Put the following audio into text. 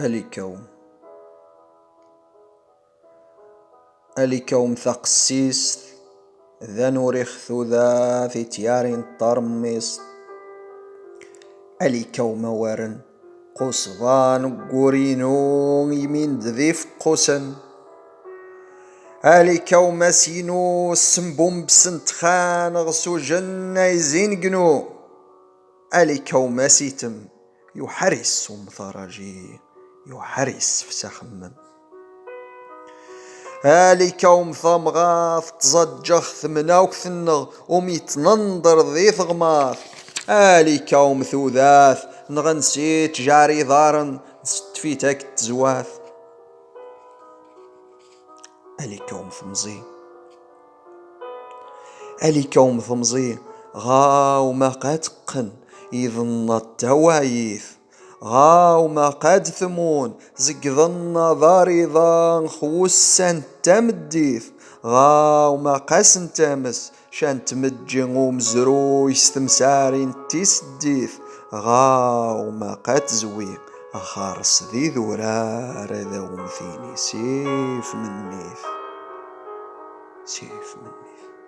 أليكوم أليكوم ثقسيس ذا نوريخ ذا في تيارين طرميس. أليكوم وارن قصبان قورينو يمين ذيف قسن أليكوم سينو سمبوم بسنت خان غسو جنة يزين قنو. أليكوم سيتم يحرس ومثرجي يحرس فسخمم هالي كوم ثمغاث تزجخ ثمناوك ثنغ وميتننظر ذي ثغماث. هالي كوم ثوذاث نغنسيت جاري ضارن ستفيتك تزواث. ألي كوم ثمزي. ألي كوم ثمزي غاو ما قاتقن يظن التوايث غاو ما قاد ثمون زقذن ضاري ضان خوسان تمديث غاو ما قاسن تامس شان تمجي ومزرو يستمسارين تيسديث غاو ما قاد زوي أخارس ذي ذورار ذا ومثيني سيف من ميث سيف من ميث